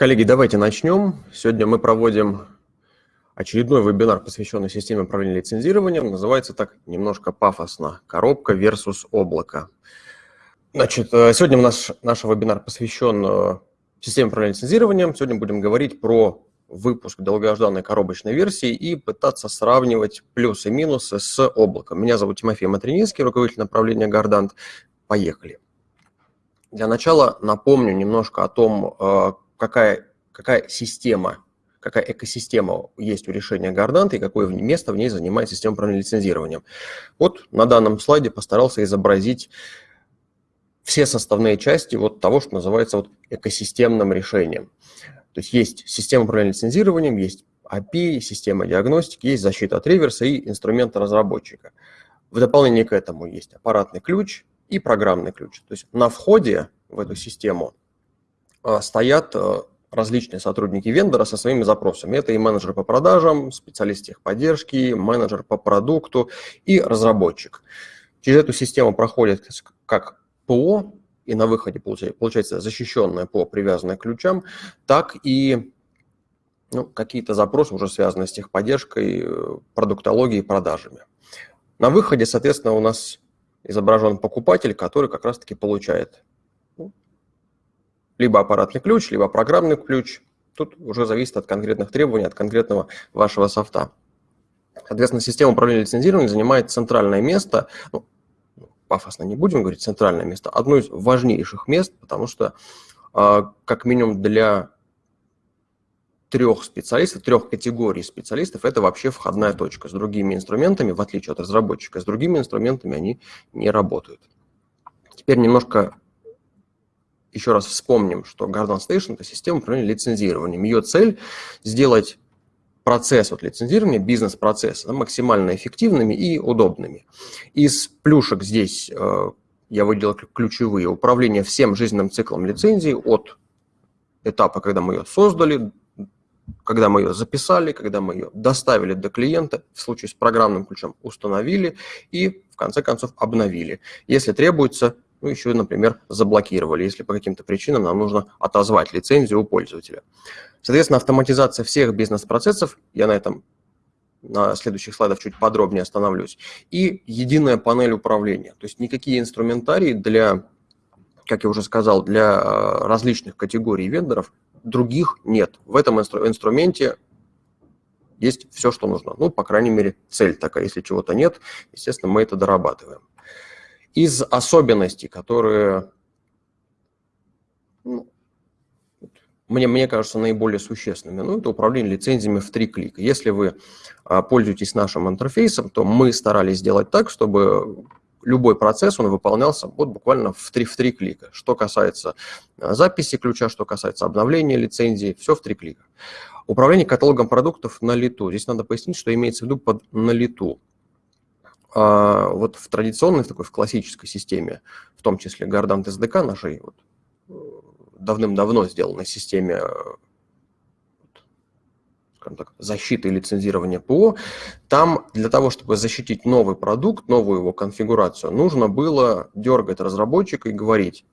Коллеги, давайте начнем. Сегодня мы проводим очередной вебинар, посвященный системе управления лицензированием. Называется так немножко пафосно «Коробка versus облако». Значит, э, сегодня у нас наш вебинар посвящен э, системе управления лицензированием. Сегодня будем говорить про выпуск долгожданной коробочной версии и пытаться сравнивать плюсы и минусы с облаком. Меня зовут Тимофей Матрининский, руководитель направления Гардант. Поехали. Для начала напомню немножко о том, э, какая, какая система, какая экосистема есть у решения Гарданта и какое место в ней занимает система управления лицензированием. Вот на данном слайде постарался изобразить все составные части вот того, что называется вот экосистемным решением. То есть есть система управления лицензированием, есть API, система диагностики, есть защита от реверса и инструменты разработчика. В дополнение к этому есть аппаратный ключ и программный ключ. То есть на входе в эту систему стоят а, различные сотрудники вендора со своими запросами. Это и менеджер по продажам, специалист техподдержки, менеджер по продукту и разработчик. Через эту систему проходит как ПО, и на выходе получается защищенное ПО, привязанное к ключам, так и ну, какие-то запросы, уже связанные с техподдержкой, э, продуктологией, продажами. На выходе, соответственно, у нас изображен покупатель, который как раз-таки получает либо аппаратный ключ, либо программный ключ. Тут уже зависит от конкретных требований, от конкретного вашего софта. Соответственно, система управления лицензированием занимает центральное место, ну, пафосно не будем говорить, центральное место, одно из важнейших мест, потому что а, как минимум для трех специалистов, трех категорий специалистов, это вообще входная точка. С другими инструментами, в отличие от разработчика, с другими инструментами они не работают. Теперь немножко еще раз вспомним, что Garden Station – это система управления лицензированием. Ее цель – сделать процесс вот, лицензирования, бизнес-процессы максимально эффективными и удобными. Из плюшек здесь э, я выделил ключевые. Управление всем жизненным циклом лицензии от этапа, когда мы ее создали, когда мы ее записали, когда мы ее доставили до клиента, в случае с программным ключом установили и, в конце концов, обновили. Если требуется, ну, еще, например, заблокировали, если по каким-то причинам нам нужно отозвать лицензию у пользователя. Соответственно, автоматизация всех бизнес-процессов, я на этом на следующих слайдах чуть подробнее остановлюсь, и единая панель управления. То есть никакие инструментарии для, как я уже сказал, для э, различных категорий вендоров других нет. В этом инстру инструменте есть все, что нужно. Ну, по крайней мере, цель такая. Если чего-то нет, естественно, мы это дорабатываем. Из особенностей, которые ну, мне, мне кажется, наиболее существенными, ну, это управление лицензиями в три клика. Если вы а, пользуетесь нашим интерфейсом, то мы старались сделать так, чтобы любой процесс, он выполнялся вот буквально в три, в три клика. Что касается а, записи ключа, что касается обновления лицензии, все в три клика. Управление каталогом продуктов на лету. Здесь надо пояснить, что имеется в виду под на лету. А, вот в традиционной, в такой в классической системе, в том числе Gardant SDK нашей, вот, давным-давно сделанной системе э, так, защиты и лицензирования ПО, там для того, чтобы защитить новый продукт, новую его конфигурацию, нужно было дергать разработчика и говорить,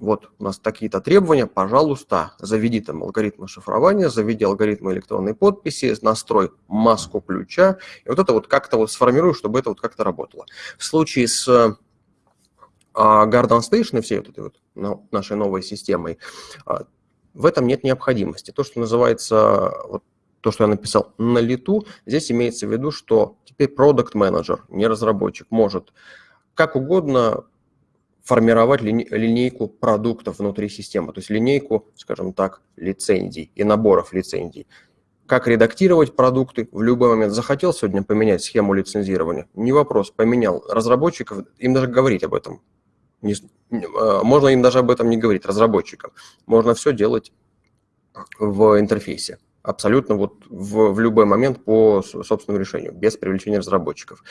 вот у нас такие-то требования, пожалуйста, заведи там алгоритмы шифрования, заведи алгоритмы электронной подписи, настрой маску ключа, и вот это вот как-то вот сформируй, чтобы это вот как-то работало. В случае с а Garden Station и всей вот этой вот ну, нашей новой системой, а, в этом нет необходимости. То, что называется, вот, то, что я написал на лету, здесь имеется в виду, что теперь продукт менеджер не разработчик, может как угодно формировать линейку продуктов внутри системы, то есть линейку, скажем так, лицензий и наборов лицензий. Как редактировать продукты в любой момент. Захотел сегодня поменять схему лицензирования? Не вопрос, поменял. Разработчиков, им даже говорить об этом не, а, можно им даже об этом не говорить, разработчикам. Можно все делать в интерфейсе. Абсолютно вот в, в любой момент по собственному решению, без привлечения разработчиков.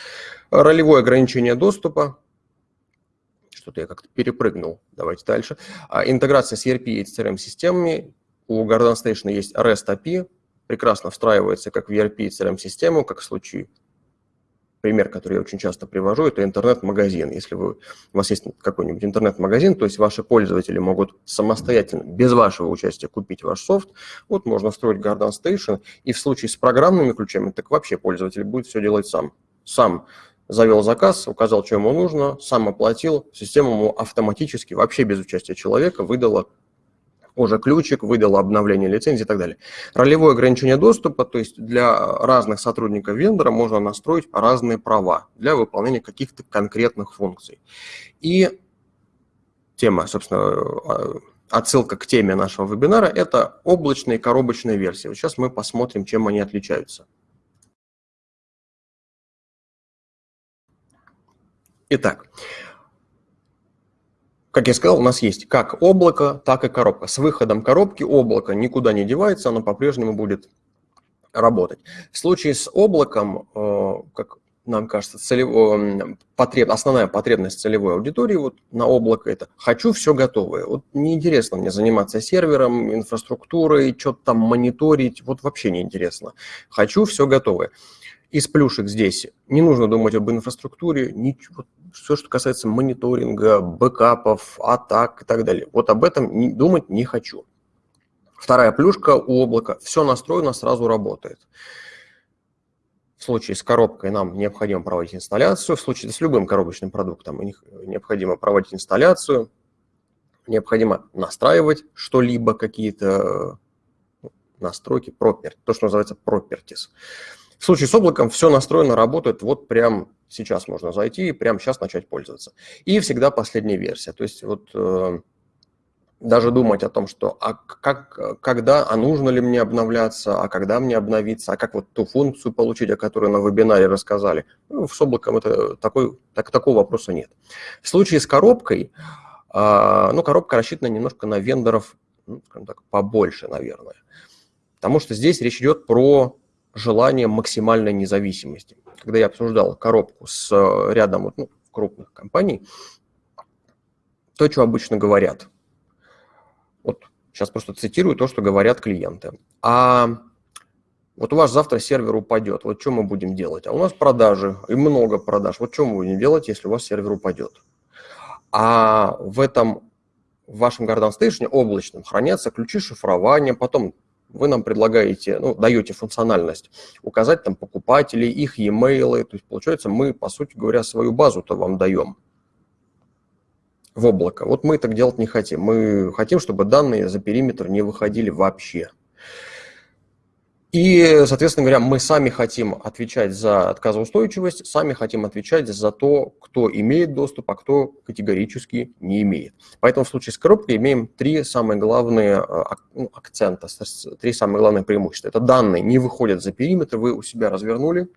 Ролевое ограничение доступа. Что-то я как-то перепрыгнул. Давайте дальше. А, интеграция с ERP и CRM-системами. У Garden Station есть REST API. Прекрасно встраивается как в ERP и CRM-систему, как в случае пример, который я очень часто привожу, это интернет-магазин. Если вы, у вас есть какой-нибудь интернет-магазин, то есть ваши пользователи могут самостоятельно, без вашего участия, купить ваш софт, вот можно строить Garden Station, и в случае с программными ключами, так вообще пользователь будет все делать сам. Сам завел заказ, указал, что ему нужно, сам оплатил, система ему автоматически, вообще без участия человека, выдала уже ключик, выдала обновление лицензии и так далее. Ролевое ограничение доступа, то есть для разных сотрудников вендора можно настроить разные права для выполнения каких-то конкретных функций. И тема, собственно, отсылка к теме нашего вебинара – это облачные коробочные версии. Вот сейчас мы посмотрим, чем они отличаются. Итак, как я сказал, у нас есть как облако, так и коробка. С выходом коробки облако никуда не девается, оно по-прежнему будет работать. В случае с облаком, э, как нам кажется, целево, потреб, основная потребность целевой аудитории вот на облако – это «хочу все готовое». Вот неинтересно мне заниматься сервером, инфраструктурой, что-то там мониторить, вот вообще неинтересно. Хочу все готовое. Из плюшек здесь не нужно думать об инфраструктуре, ничего, все, что касается мониторинга, бэкапов, атак и так далее. Вот об этом не, думать не хочу. Вторая плюшка у облака. Все настроено, сразу работает. В случае с коробкой нам необходимо проводить инсталляцию. В случае с любым коробочным продуктом необходимо проводить инсталляцию. Необходимо настраивать что-либо, какие-то настройки, property, то, что называется properties. В случае с облаком все настроено, работает вот прям сейчас можно зайти и прямо сейчас начать пользоваться. И всегда последняя версия. То есть вот э, даже думать о том, что а как, когда, а нужно ли мне обновляться, а когда мне обновиться, а как вот ту функцию получить, о которой на вебинаре рассказали. Ну, с облаком это такой, так, такого вопроса нет. В случае с коробкой, э, ну, коробка рассчитана немножко на вендоров, ну, скажем так, побольше, наверное. Потому что здесь речь идет про желание максимальной независимости. Когда я обсуждал коробку с э, рядом ну, крупных компаний, то, что обычно говорят. Вот сейчас просто цитирую то, что говорят клиенты. А вот у вас завтра сервер упадет, вот что мы будем делать? А у нас продажи, и много продаж. Вот что мы будем делать, если у вас сервер упадет? А в этом в вашем Garden Station облачном хранятся ключи шифрования, потом вы нам предлагаете, ну, даете функциональность, указать там покупателей, их e-mail, то есть получается мы, по сути говоря, свою базу-то вам даем в облако. Вот мы так делать не хотим. Мы хотим, чтобы данные за периметр не выходили вообще. И, соответственно говоря, мы сами хотим отвечать за отказоустойчивость, сами хотим отвечать за то, кто имеет доступ, а кто категорически не имеет. Поэтому в случае с коробкой имеем три самые главные э, ну, акцента, три самые главные преимущества. Это данные не выходят за периметр, вы у себя развернули,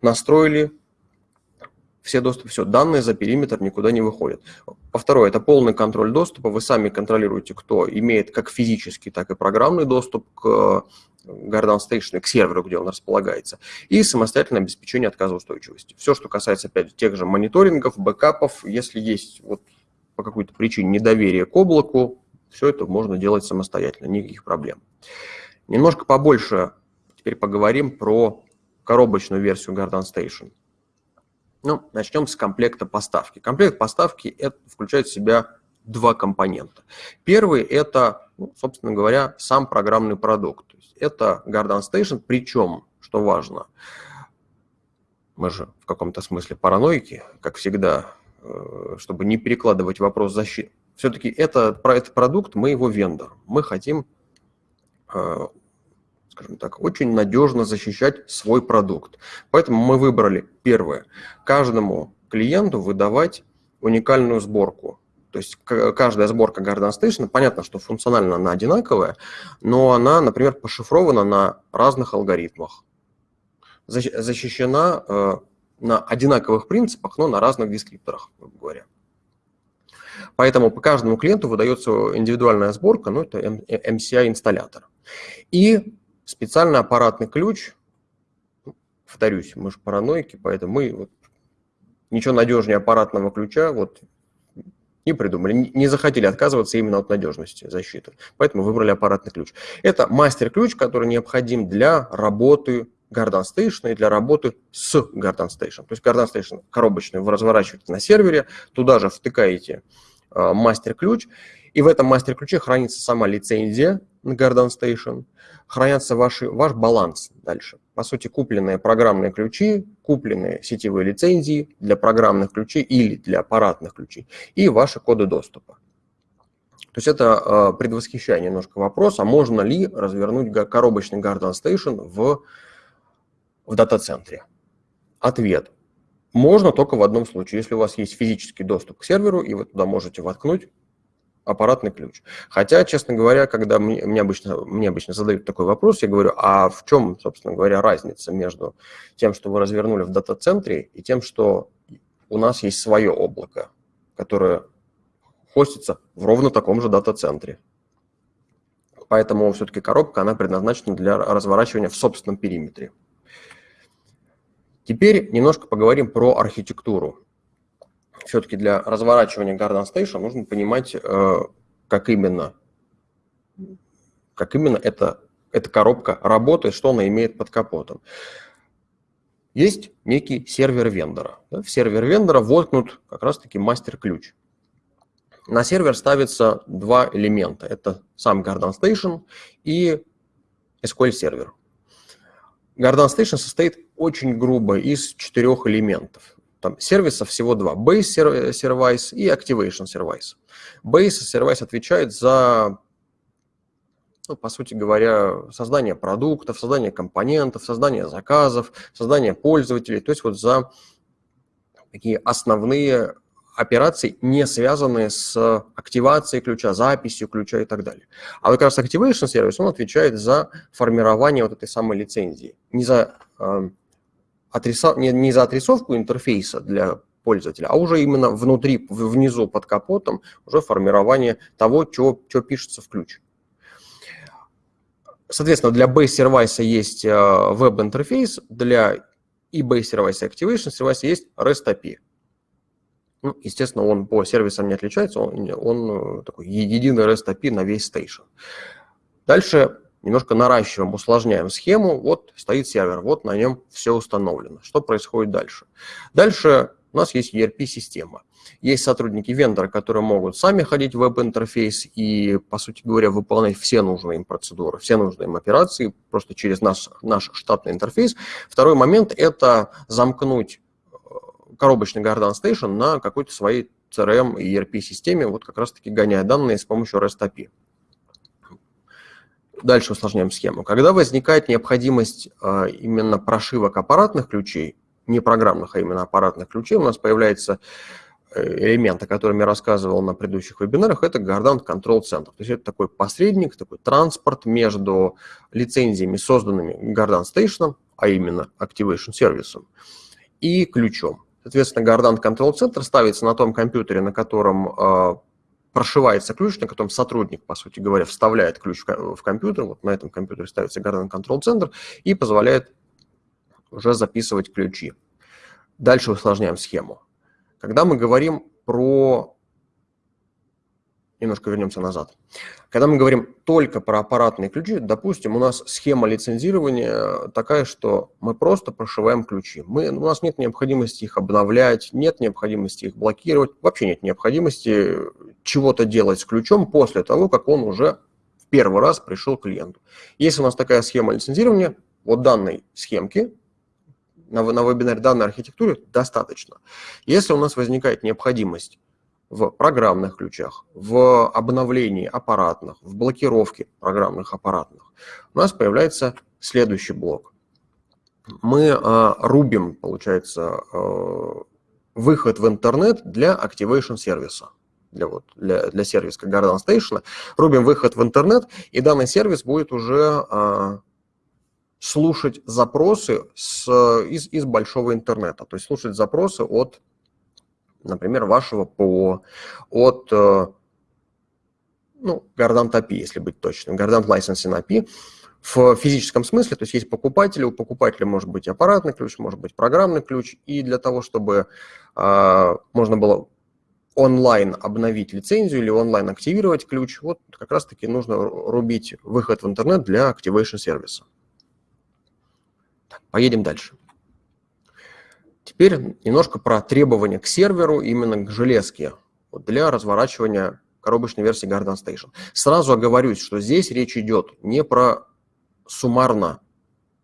настроили, все доступы, все, данные за периметр никуда не выходят. По второе, это полный контроль доступа, вы сами контролируете, кто имеет как физический, так и программный доступ к Garden Station, к серверу, где он располагается, и самостоятельное обеспечение отказоустойчивости. Все, что касается, опять тех же мониторингов, бэкапов, если есть вот по какой-то причине недоверие к облаку, все это можно делать самостоятельно, никаких проблем. Немножко побольше теперь поговорим про коробочную версию Garden Station. Ну, начнем с комплекта поставки. Комплект поставки это включает в себя два компонента. Первый – это, ну, собственно говоря, сам программный продукт. То есть это Garden Station, причем, что важно, мы же в каком-то смысле параноики, как всегда, э, чтобы не перекладывать вопрос защиты. Все-таки это, этот продукт, мы его вендор. Мы хотим э, скажем так, очень надежно защищать свой продукт. Поэтому мы выбрали первое, каждому клиенту выдавать уникальную сборку. То есть каждая сборка Garden Station, понятно, что функционально она одинаковая, но она, например, пошифрована на разных алгоритмах, защищена э, на одинаковых принципах, но на разных дескрипторах, грубо говоря. Поэтому по каждому клиенту выдается индивидуальная сборка, ну это MCI-инсталлятор. И Специальный аппаратный ключ, повторюсь, мы же параноики, поэтому мы вот, ничего надежнее аппаратного ключа вот, не придумали, не захотели отказываться именно от надежности защиты, поэтому выбрали аппаратный ключ. Это мастер-ключ, который необходим для работы Garden Station и для работы с Garden Station. То есть Garden Station коробочный вы разворачиваете на сервере, туда же втыкаете э, мастер-ключ, и в этом мастер-ключе хранится сама лицензия на Garden Station, хранятся ваши, ваш баланс дальше. По сути, купленные программные ключи, купленные сетевые лицензии для программных ключей или для аппаратных ключей и ваши коды доступа. То есть это э, предвосхищая немножко вопрос, а можно ли развернуть коробочный Garden Station в, в дата-центре? Ответ. Можно только в одном случае, если у вас есть физический доступ к серверу, и вы туда можете воткнуть аппаратный ключ. Хотя, честно говоря, когда мне, мне, обычно, мне обычно задают такой вопрос, я говорю, а в чем, собственно говоря, разница между тем, что вы развернули в дата-центре, и тем, что у нас есть свое облако, которое хостится в ровно таком же дата-центре. Поэтому все-таки коробка, она предназначена для разворачивания в собственном периметре. Теперь немножко поговорим про архитектуру. Все-таки для разворачивания Garden Station нужно понимать, э, как именно, как именно эта, эта коробка работает, что она имеет под капотом. Есть некий сервер вендора. В сервер вендора воткнут как раз-таки мастер-ключ. На сервер ставится два элемента. Это сам Garden Station и SQL сервер. Garden Station состоит очень грубо из четырех элементов. Там сервисов всего два. Base Service и Activation Service. Base Service отвечает за, ну, по сути говоря, создание продуктов, создание компонентов, создание заказов, создание пользователей. То есть вот за такие основные операций, не связанные с активацией ключа, записью ключа и так далее. А вот как раз Activation сервис, он отвечает за формирование вот этой самой лицензии. Не за, э, отрисов... не, не за отрисовку интерфейса для пользователя, а уже именно внутри, внизу под капотом, уже формирование того, что, что пишется в ключ. Соответственно, для base сервиса есть э, веб-интерфейс, для и base сервиса Activation сервиса есть REST API. Ну, естественно, он по сервисам не отличается, он, он э, такой единый REST API на весь стейшн. Дальше немножко наращиваем, усложняем схему. Вот стоит сервер, вот на нем все установлено. Что происходит дальше? Дальше у нас есть ERP-система. Есть сотрудники вендора, которые могут сами ходить в веб-интерфейс и, по сути говоря, выполнять все нужные им процедуры, все нужные им операции просто через наш, наш штатный интерфейс. Второй момент – это замкнуть коробочный Garden Station на какой-то своей CRM и ERP-системе, вот как раз-таки гоняя данные с помощью REST API. Дальше усложняем схему. Когда возникает необходимость а, именно прошивок аппаратных ключей, не программных, а именно аппаратных ключей, у нас появляется э, элемент, о котором я рассказывал на предыдущих вебинарах, это Gardan Control Center. То есть это такой посредник, такой транспорт между лицензиями, созданными Gardan Station, а именно Activation сервисом, и ключом. Соответственно, Gardan Control Center ставится на том компьютере, на котором э, прошивается ключ, на котором сотрудник, по сути говоря, вставляет ключ в, компьютер. Вот на этом компьютере ставится Gardan Control Center и позволяет уже записывать ключи. Дальше усложняем схему. Когда мы говорим про немножко вернемся назад. Когда мы говорим только про аппаратные ключи, допустим, у нас схема лицензирования такая, что мы просто прошиваем ключи. Мы, у нас нет необходимости их обновлять, нет необходимости их блокировать, вообще нет необходимости чего-то делать с ключом после того, как он уже в первый раз пришел клиенту. Если у нас такая схема лицензирования, вот данной схемки на, на вебинаре данной архитектуре достаточно. Если у нас возникает необходимость в программных ключах, в обновлении аппаратных, в блокировке программных аппаратных, у нас появляется следующий блок. Мы э, рубим, получается, э, выход в интернет для Activation сервиса. Для, вот, для, для сервиса Garden Station. Рубим выход в интернет, и данный сервис будет уже э, слушать запросы с, из, из большого интернета. То есть слушать запросы от например, вашего ПО, от э, ну, Gardant API, если быть точным, Gardant Licensing API, в физическом смысле, то есть есть покупатели, у покупателя может быть аппаратный ключ, может быть программный ключ, и для того, чтобы э, можно было онлайн обновить лицензию или онлайн активировать ключ, вот как раз-таки нужно рубить выход в интернет для Activation сервиса. Поедем дальше. Теперь немножко про требования к серверу, именно к железке, вот для разворачивания коробочной версии Garden Station. Сразу оговорюсь, что здесь речь идет не про суммарно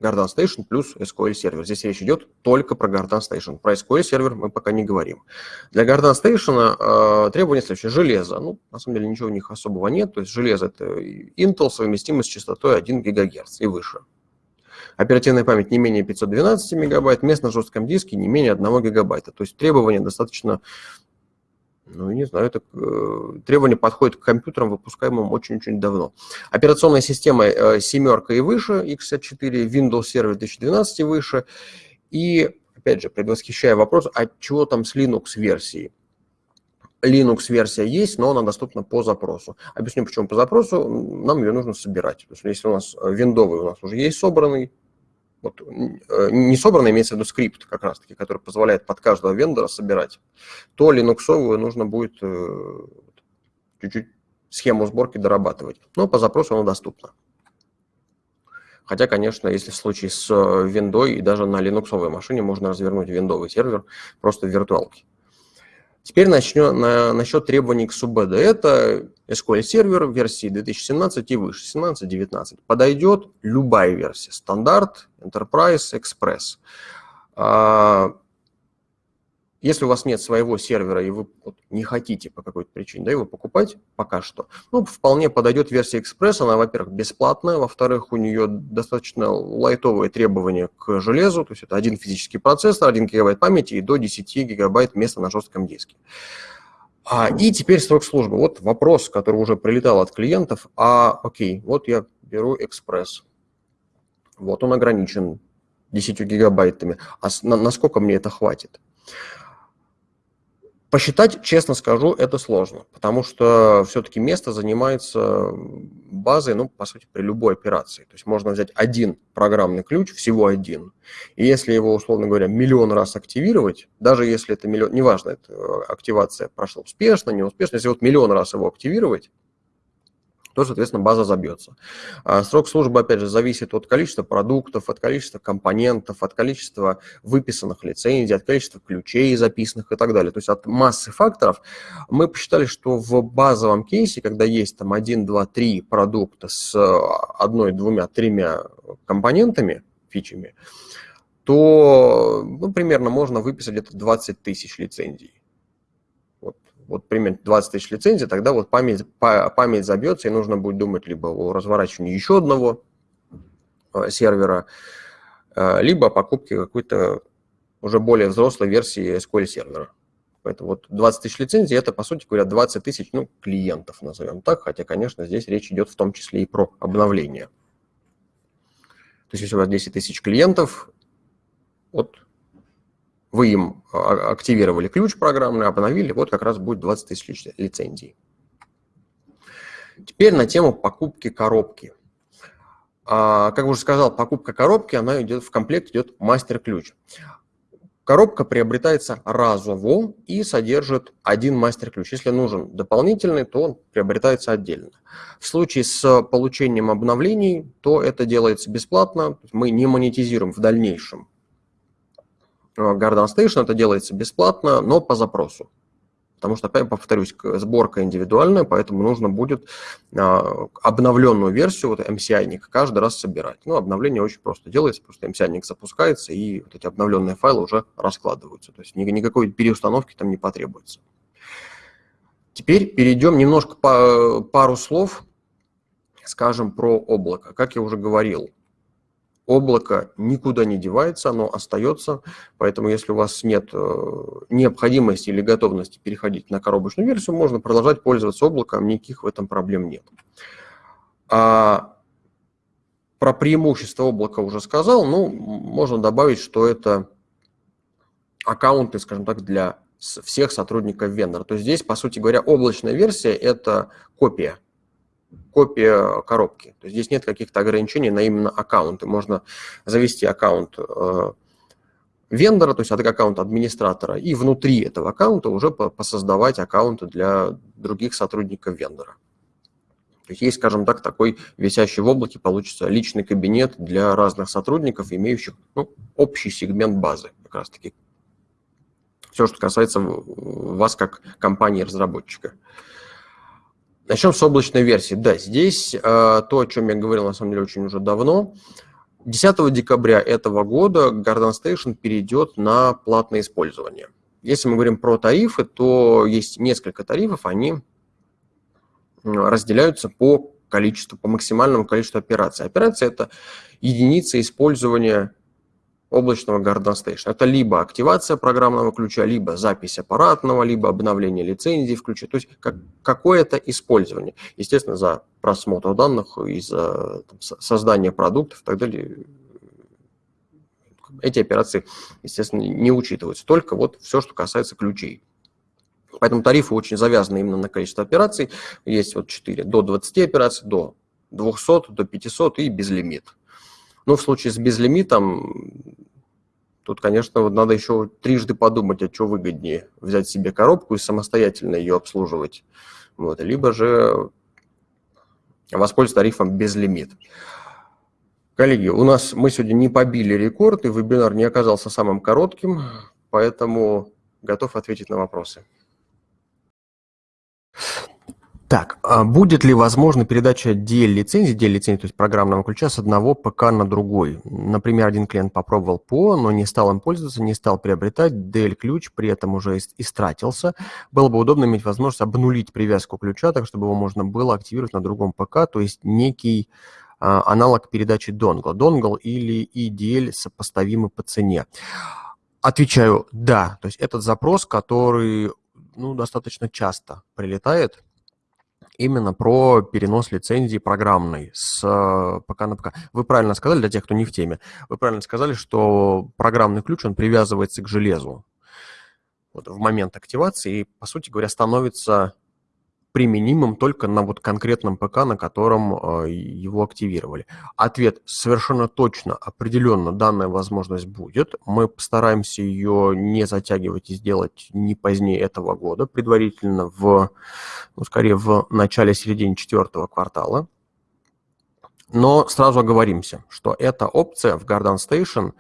Garden Station плюс SQL сервер. Здесь речь идет только про Garden Station. Про SQL сервер мы пока не говорим. Для Garden Station э, требования следующее. Железо. Ну, на самом деле ничего у них особого нет. То есть железо это Intel совместимо с частотой 1 ГГц и выше. Оперативная память не менее 512 мегабайт, мест на жестком диске не менее 1 гигабайта. То есть требования достаточно ну, не знаю, это э, требование подходит к компьютерам, выпускаемым очень-очень давно. Операционная система э, семерка и выше, x64, Windows Server 2012 и выше. И, опять же, предвосхищая вопрос, а чего там с Linux-версией? Linux-версия есть, но она доступна по запросу. Объясню, почему по запросу. Нам ее нужно собирать. То есть, если у нас виндовый у нас уже есть собранный, вот, э, не собранный, имеется в виду скрипт как раз-таки, который позволяет под каждого вендора собирать, то линуксовую нужно будет э, чуть-чуть схему сборки дорабатывать. Но по запросу она доступна. Хотя, конечно, если в случае с виндой и даже на линуксовой машине можно развернуть виндовый сервер просто в виртуалке. Теперь начнем на, насчет требований к SUBD. Это SQL сервер версии 2017 и выше, 17-19. Подойдет любая версия, стандарт, Enterprise, Express. Если у вас нет своего сервера, и вы не хотите по какой-то причине да, его покупать пока что, ну, вполне подойдет версия Express. Она, во-первых, бесплатная, во-вторых, у нее достаточно лайтовые требования к железу, то есть это один физический процессор, 1 гигабайт памяти и до 10 гигабайт места на жестком диске. А, и теперь срок службы. Вот вопрос, который уже прилетал от клиентов. А, окей, вот я беру Express. Вот он ограничен 10 гигабайтами. А на, насколько мне это хватит? Посчитать, честно скажу, это сложно, потому что все-таки место занимается базой, ну, по сути, при любой операции. То есть можно взять один программный ключ, всего один, и если его, условно говоря, миллион раз активировать, даже если это миллион, неважно, это активация прошла успешно, неуспешно, если вот миллион раз его активировать, то, соответственно, база забьется. А срок службы, опять же, зависит от количества продуктов, от количества компонентов, от количества выписанных лицензий, от количества ключей записанных и так далее. То есть от массы факторов мы посчитали, что в базовом кейсе, когда есть там 1, 2, 3 продукта с одной, двумя, тремя компонентами, фичами, то ну, примерно можно выписать где-то 20 тысяч лицензий вот примерно 20 тысяч лицензий, тогда вот память, память забьется, и нужно будет думать либо о разворачивании еще одного э, сервера, э, либо о покупке какой-то уже более взрослой версии SQL сервера. Поэтому вот 20 тысяч лицензий – это, по сути говоря, 20 тысяч ну, клиентов, назовем так, хотя, конечно, здесь речь идет в том числе и про обновление. То есть если у вас 10 тысяч клиентов, вот вы им а, активировали ключ программный, обновили, вот как раз будет 20 тысяч лицензий. Теперь на тему покупки коробки. А, как уже сказал, покупка коробки, она идет в комплект идет мастер-ключ. Коробка приобретается разово и содержит один мастер-ключ. Если нужен дополнительный, то он приобретается отдельно. В случае с получением обновлений, то это делается бесплатно. Мы не монетизируем в дальнейшем Garden Station это делается бесплатно, но по запросу. Потому что, опять повторюсь, сборка индивидуальная, поэтому нужно будет а, обновленную версию, вот MCI-ник, каждый раз собирать. Ну, обновление очень просто делается, просто MCI-ник запускается, и вот эти обновленные файлы уже раскладываются. То есть никакой переустановки там не потребуется. Теперь перейдем немножко по пару слов, скажем, про облако. Как я уже говорил, облако никуда не девается, оно остается, поэтому если у вас нет э, необходимости или готовности переходить на коробочную версию, можно продолжать пользоваться облаком, никаких в этом проблем нет. А про преимущество облака уже сказал, ну, можно добавить, что это аккаунты, скажем так, для всех сотрудников вендора. То есть здесь, по сути говоря, облачная версия – это копия копия коробки. То есть здесь нет каких-то ограничений на именно аккаунты. Можно завести аккаунт э, вендора, то есть аккаунт администратора, и внутри этого аккаунта уже посоздавать аккаунты для других сотрудников вендора. То есть есть, скажем так, такой висящий в облаке, получится личный кабинет для разных сотрудников, имеющих ну, общий сегмент базы как раз-таки. Все, что касается вас как компании-разработчика. Начнем с облачной версии. Да, здесь э, то, о чем я говорил, на самом деле, очень уже давно. 10 декабря этого года Garden Station перейдет на платное использование. Если мы говорим про тарифы, то есть несколько тарифов, они разделяются по количеству, по максимальному количеству операций. Операция – это единица использования облачного Garden Station. Это либо активация программного ключа, либо запись аппаратного, либо обновление лицензии в ключе. То есть как, какое-то использование. Естественно, за просмотр данных и за там, создание продуктов и так далее эти операции, естественно, не учитываются. Только вот все, что касается ключей. Поэтому тарифы очень завязаны именно на количество операций. Есть вот 4 до 20 операций, до 200, до 500 и безлимит. Но в случае с безлимитом, тут, конечно, вот надо еще трижды подумать, а что выгоднее. Взять себе коробку и самостоятельно ее обслуживать. Вот, либо же воспользоваться тарифом безлимит. Коллеги, у нас мы сегодня не побили рекорд, и вебинар не оказался самым коротким, поэтому готов ответить на вопросы. Так, а будет ли возможна передача DL-лицензии, DL-лицензии, то есть программного ключа, с одного ПК на другой? Например, один клиент попробовал ПО, но не стал им пользоваться, не стал приобретать, DL-ключ при этом уже истратился. Было бы удобно иметь возможность обнулить привязку ключа, так чтобы его можно было активировать на другом ПК, то есть некий а, аналог передачи донгла. Донгл или EDL сопоставимы по цене. Отвечаю «да». То есть этот запрос, который ну, достаточно часто прилетает, именно про перенос лицензии программной с э, ПК на ПК. Вы правильно сказали, для тех, кто не в теме, вы правильно сказали, что программный ключ, он привязывается к железу вот, в момент активации и, по сути говоря, становится применимым только на вот конкретном ПК, на котором э, его активировали? Ответ совершенно точно, определенно данная возможность будет. Мы постараемся ее не затягивать и сделать не позднее этого года, предварительно в, ну, скорее в начале-середине четвертого квартала. Но сразу оговоримся, что эта опция в Garden Station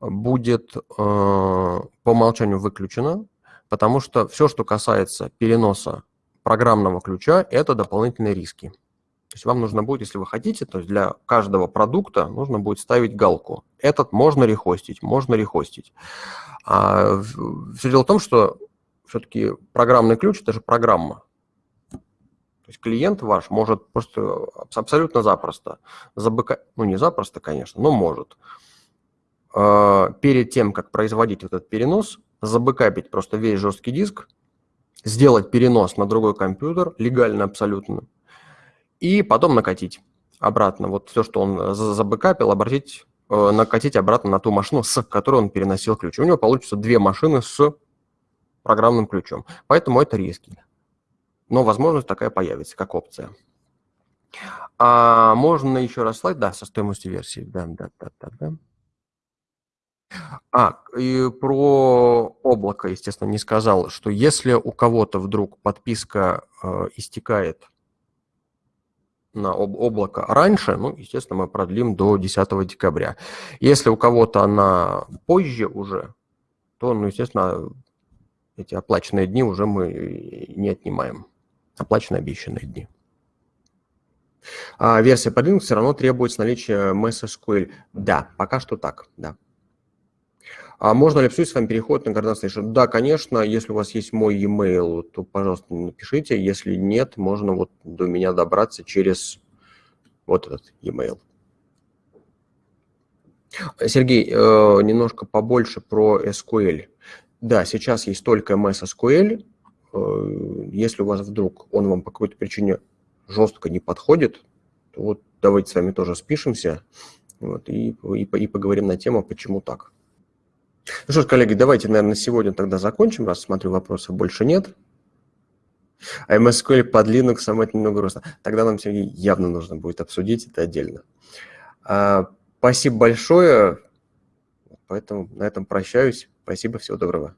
будет э, по умолчанию выключена, потому что все, что касается переноса программного ключа – это дополнительные риски. То есть вам нужно будет, если вы хотите, то есть для каждого продукта нужно будет ставить галку. Этот можно рехостить, можно рехостить. А все дело в том, что все-таки программный ключ – это же программа. То есть клиент ваш может просто абсолютно запросто забыка... ну не запросто, конечно, но может, а, перед тем, как производить этот перенос, забыкапить просто весь жесткий диск, сделать перенос на другой компьютер, легально абсолютно, и потом накатить обратно. Вот все, что он забэкапил, обратить, э, накатить обратно на ту машину, с которой он переносил ключ. У него получится две машины с программным ключом. Поэтому это риски. Но возможность такая появится, как опция. А можно еще раз слайд? Да, со стоимостью версии. Да, да, да, да, да. А, и про облако, естественно, не сказал, что если у кого-то вдруг подписка э, истекает на об облако раньше, ну, естественно, мы продлим до 10 декабря. Если у кого-то она позже уже, то, ну, естественно, эти оплаченные дни уже мы не отнимаем. Оплаченные обещанные дни. А версия под Linux все равно требует наличия MSSQL. Да, пока что так, да. А можно ли обсудить с вами переход на Garden Station? Да, конечно, если у вас есть мой e-mail, то, пожалуйста, напишите. Если нет, можно вот до меня добраться через вот этот e-mail. Сергей, э, немножко побольше про SQL. Да, сейчас есть только MS SQL. Э, если у вас вдруг он вам по какой-то причине жестко не подходит, то вот давайте с вами тоже спишемся вот, и, и, и поговорим на тему, почему так. Ну что ж, коллеги, давайте, наверное, сегодня тогда закончим, раз смотрю, вопросов больше нет. А MSQL под Linux это немного грустно. Тогда нам, Сергей, явно нужно будет обсудить это отдельно. А, спасибо большое. Поэтому на этом прощаюсь. Спасибо, всего доброго.